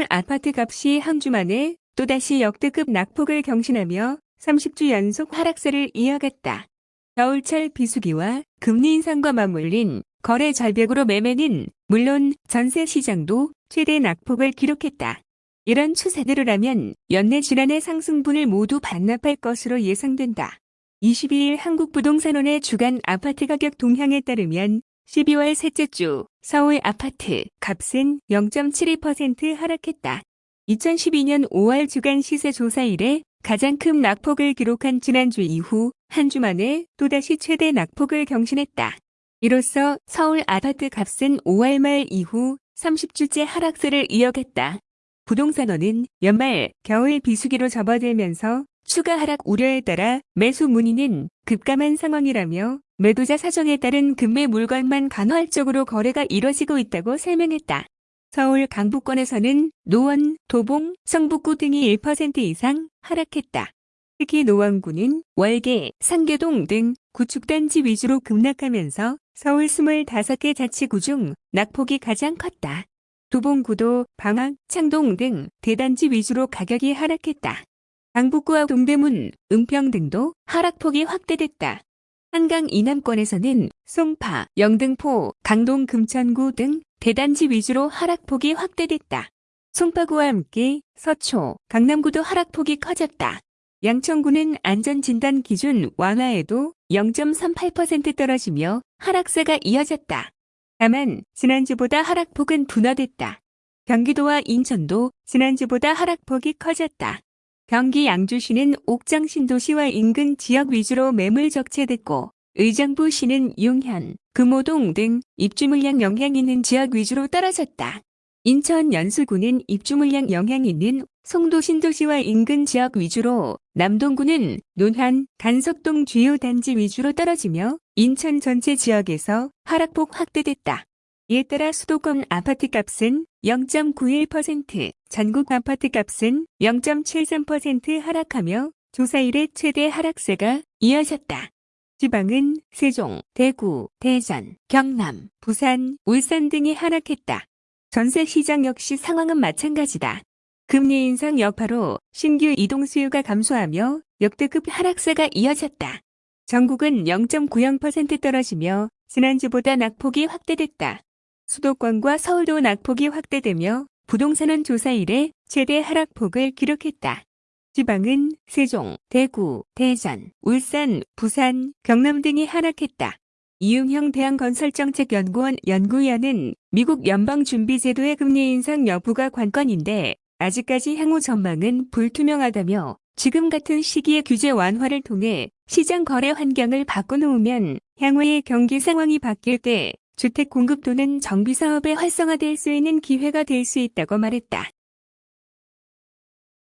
서울 아파트 값이 한 주 만에 또다시 역대급 낙폭을 경신하며 30주 연속 하락세를 이어갔다. 겨울철 비수기와 금리 인상과 맞물린 거래 절벽으로 매매는 물론 전세 시장도 최대 낙폭을 기록했다. 이런 추세대로라면 연내 질환의 상승분을 모두 반납할 것으로 예상된다. 22일 한국부동산원의 주간 아파트 가격 동향에 따르면 12월 셋째 주 서울 아파트 값은 0.72% 하락했다. 2012년 5월 주간 시세 조사 이래 가장 큰 낙폭을 기록한 지난주 이후 한 주 만에 또다시 최대 낙폭을 경신했다. 이로써 서울 아파트 값은 5월 말 이후 30주째 하락세를 이어갔다. 부동산원은 연말 겨울 비수기로 접어들면서 추가 하락 우려에 따라 매수 문의는 급감한 상황이라며 매도자 사정에 따른 금매 물건만 간헐적으로 거래가 이뤄지고 있다고 설명했다. 서울 강북권에서는 노원, 도봉, 성북구 등이 1% 이상 하락했다. 특히 노원구는 월계, 상계동 등 구축단지 위주로 급락하면서 서울 25개 자치구 중 낙폭이 가장 컸다. 도봉구도 방학, 창동 등 대단지 위주로 가격이 하락했다. 강북구와 동대문, 은평 등도 하락폭이 확대됐다. 한강 이남권에서는 송파, 영등포, 강동 금천구 등 대단지 위주로 하락폭이 확대됐다. 송파구와 함께 서초, 강남구도 하락폭이 커졌다. 양천구는 안전진단 기준 완화에도 0.38% 떨어지며 하락세가 이어졌다. 다만 지난주보다 하락폭은 둔화됐다. 경기도와 인천도 지난주보다 하락폭이 커졌다. 경기 양주시는 옥장 신도시와 인근 지역 위주로 매물 적체됐고 의정부시는 용현, 금호동 등 입주 물량 영향 있는 지역 위주로 떨어졌다. 인천 연수구는 입주 물량 영향 있는 송도 신도시와 인근 지역 위주로 남동구는 논한, 간석동 주요 단지 위주로 떨어지며 인천 전체 지역에서 하락폭 확대됐다. 이에 따라 수도권 아파트 값은 0.91%, 전국 아파트 값은 0.73% 하락하며 조사 이래 최대 하락세가 이어졌다. 지방은 세종, 대구, 대전, 경남, 부산, 울산 등이 하락했다. 전세 시장 역시 상황은 마찬가지다. 금리 인상 여파로 신규 이동 수요가 감소하며 역대급 하락세가 이어졌다. 전국은 0.90% 떨어지며 지난주보다 낙폭이 확대됐다. 수도권과 서울도 낙폭이 확대되며 부동산원 조사 이래 최대 하락폭을 기록했다. 지방은 세종, 대구, 대전, 울산, 부산, 경남 등이 하락했다. 이용형 대한건설정책연구원 연구위원은 미국 연방준비제도의 금리 인상 여부가 관건인데 아직까지 향후 전망은 불투명하다며 지금 같은 시기에 규제 완화를 통해 시장 거래 환경을 바꿔놓으면 향후의 경기 상황이 바뀔 때 주택 공급 또는 정비 사업에 활성화될 수 있는 기회가 될 수 있다고 말했다.